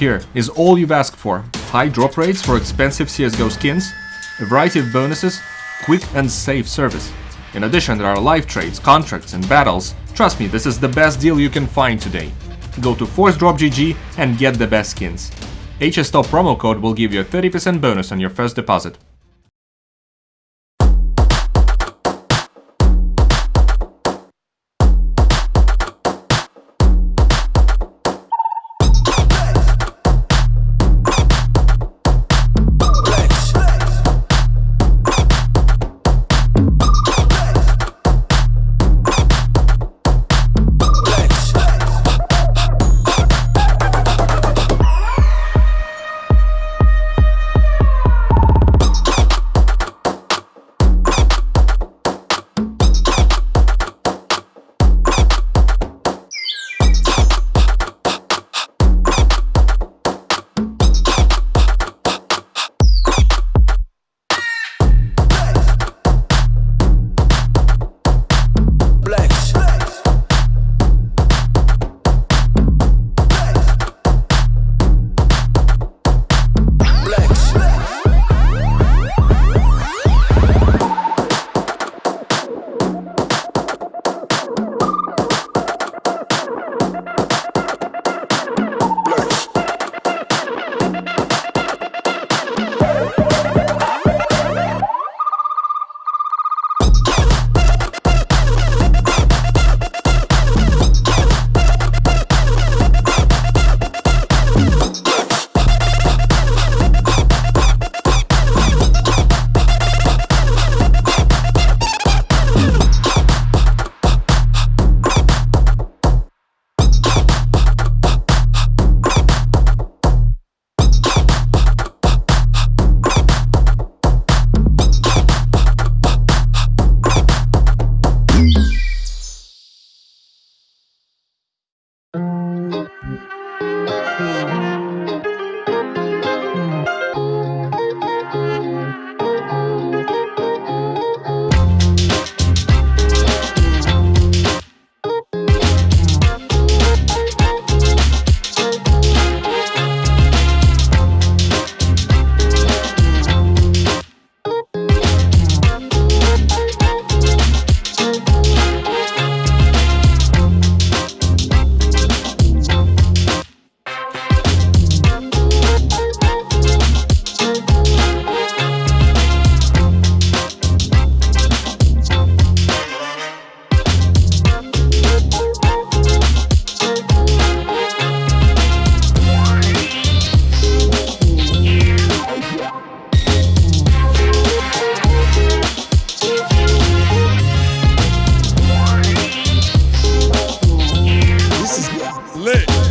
Here is all you've asked for. High drop rates for expensive CSGO skins, a variety of bonuses, quick and safe service. In addition, there are live trades, contracts and battles. Trust me, this is the best deal you can find today. Go to ForceDrop.gg and get the best skins. HSTOP promo code will give you a 30% bonus on your first deposit. lit.